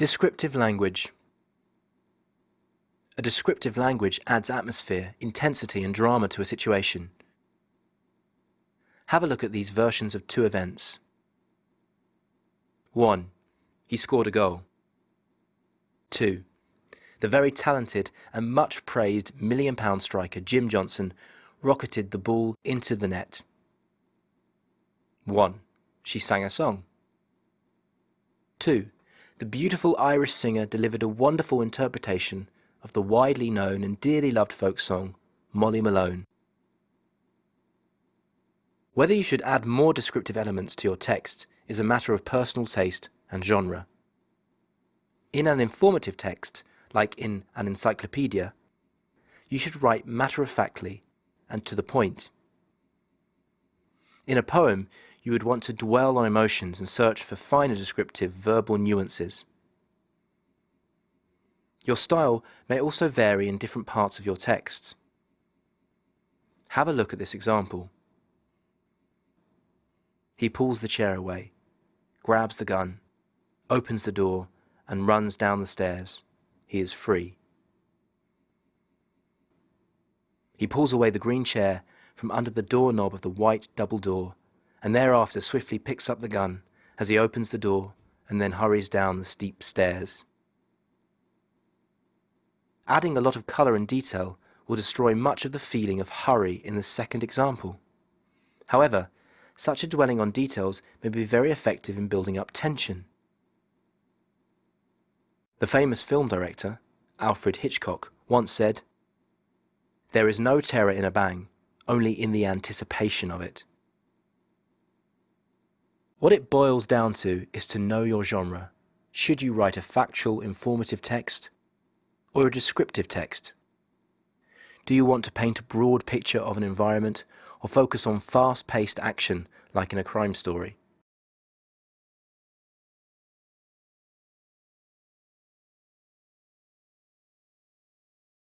Descriptive language. A descriptive language adds atmosphere, intensity and drama to a situation. Have a look at these versions of two events. 1. He scored a goal. 2. The very talented and much praised million pound striker Jim Johnson rocketed the ball into the net. 1. She sang a song. 2. The beautiful Irish singer delivered a wonderful interpretation of the widely known and dearly loved folk song Molly Malone. Whether you should add more descriptive elements to your text is a matter of personal taste and genre. In an informative text, like in an encyclopedia, you should write matter-of-factly and to the point. In a poem, you would want to dwell on emotions and search for finer descriptive verbal nuances. Your style may also vary in different parts of your texts. Have a look at this example. He pulls the chair away, grabs the gun, opens the door, and runs down the stairs. He is free. He pulls away the green chair from under the doorknob of the white double door, and thereafter swiftly picks up the gun as he opens the door and then hurries down the steep stairs. Adding a lot of colour and detail will destroy much of the feeling of hurry in the second example. However, such a dwelling on details may be very effective in building up tension. The famous film director, Alfred Hitchcock, once said, there is no terror in a bang, only in the anticipation of it. What it boils down to is to know your genre. Should you write a factual, informative text or a descriptive text? Do you want to paint a broad picture of an environment or focus on fast-paced action like in a crime story?